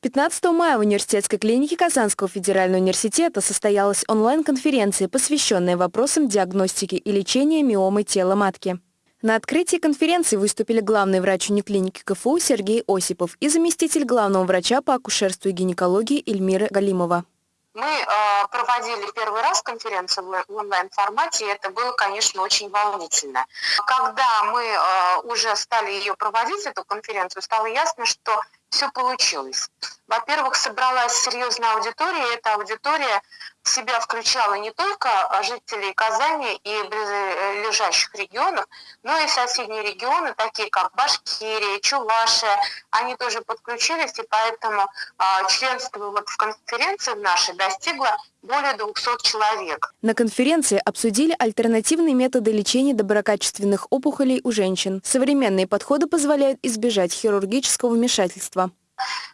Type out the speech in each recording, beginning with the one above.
15 мая в университетской клинике Казанского федерального университета состоялась онлайн-конференция, посвященная вопросам диагностики и лечения миомы тела матки. На открытии конференции выступили главный врач униклиники КФУ Сергей Осипов и заместитель главного врача по акушерству и гинекологии Эльмира Галимова. Мы э, проводили первый раз конференцию в онлайн-формате, и это было, конечно, очень волнительно. Когда мы э, уже стали ее проводить, эту конференцию, стало ясно, что все получилось. Во-первых, собралась серьезная аудитория, и эта аудитория в себя включала не только жителей Казани и близлежащих регионов, но и соседние регионы, такие как Башкирия, Чувашия, они тоже подключились, и поэтому а, членство вот в конференции нашей достигло более 200 человек. На конференции обсудили альтернативные методы лечения доброкачественных опухолей у женщин. Современные подходы позволяют избежать хирургического вмешательства.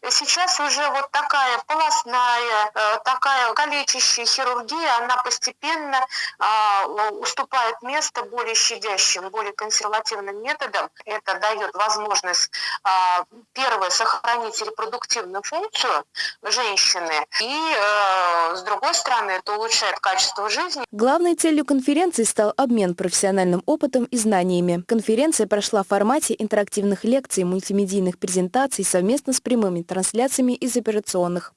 Сейчас уже вот такая полостная, э, такая калечащая хирургия, она постепенно а, уступает место более щадящим, более консервативным методам. Это дает возможность, а, первое, сохранить репродуктивную функцию женщины, и э, с другой стороны, это улучшает качество жизни. Главной целью конференции стал обмен профессиональным опытом и знаниями. Конференция прошла в формате интерактивных лекций, мультимедийных презентаций совместно с прямыми трансляциями из операционных.